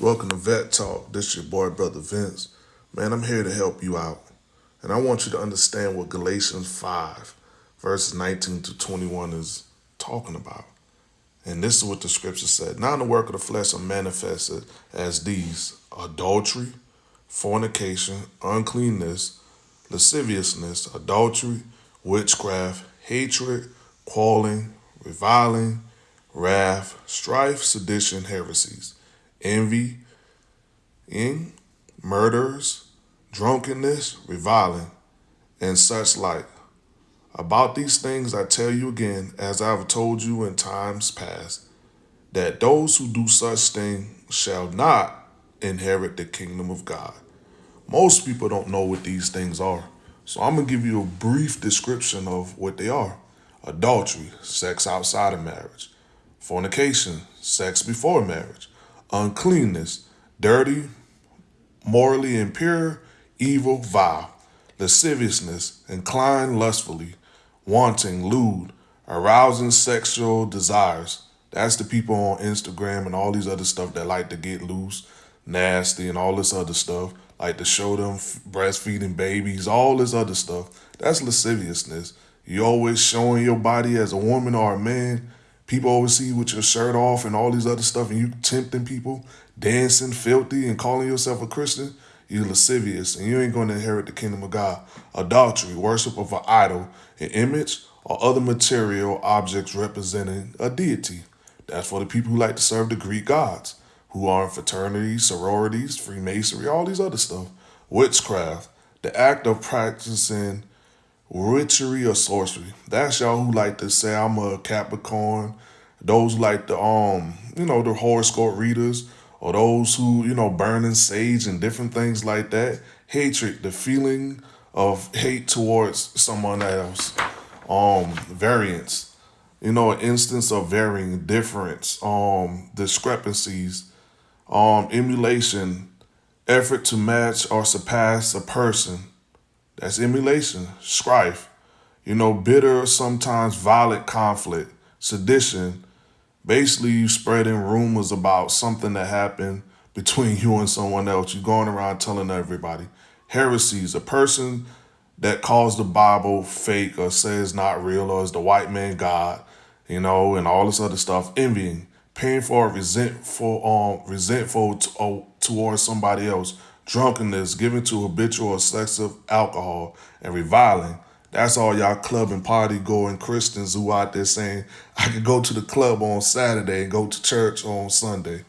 Welcome to Vet Talk. This your boy, Brother Vince. Man, I'm here to help you out. And I want you to understand what Galatians 5, verses 19 to 21 is talking about. And this is what the scripture said. Now the work of the flesh are manifested as these adultery, fornication, uncleanness, lasciviousness, idolatry, witchcraft, hatred, quarreling, reviling, wrath, strife, sedition, heresies envy, in murders, drunkenness, reviling, and such like. About these things I tell you again, as I have told you in times past, that those who do such things shall not inherit the kingdom of God. Most people don't know what these things are. So I'm going to give you a brief description of what they are. Adultery, sex outside of marriage. Fornication, sex before marriage uncleanness, dirty, morally impure, evil, vile, lasciviousness, inclined lustfully, wanting, lewd, arousing sexual desires. That's the people on Instagram and all these other stuff that like to get loose, nasty, and all this other stuff. Like to show them breastfeeding babies, all this other stuff. That's lasciviousness. You always showing your body as a woman or a man People always see you with your shirt off and all these other stuff, and you tempting people, dancing filthy, and calling yourself a Christian. You're lascivious, and you ain't going to inherit the kingdom of God. Idolatry, worship of an idol, an image, or other material objects representing a deity. That's for the people who like to serve the Greek gods, who are in fraternities, sororities, Freemasonry, all these other stuff. Witchcraft, the act of practicing witchery or sorcery. That's y'all who like to say I'm a Capricorn. Those like the um, you know, the horoscope readers, or those who, you know, burning sage and different things like that. Hatred, the feeling of hate towards someone else. Um, variance, you know, an instance of varying difference, um, discrepancies, um, emulation, effort to match or surpass a person, that's emulation, strife, you know, bitter, sometimes violent conflict, sedition. Basically, you spreading rumors about something that happened between you and someone else. You're going around telling everybody. Heresies, a person that calls the Bible fake or says not real or is the white man God, you know, and all this other stuff. Envying, painful resentful, um, resentful to, uh, towards somebody else drunkenness, giving to habitual excessive alcohol, and reviling. That's all y'all club and party going Christians who out there saying, I could go to the club on Saturday and go to church on Sunday.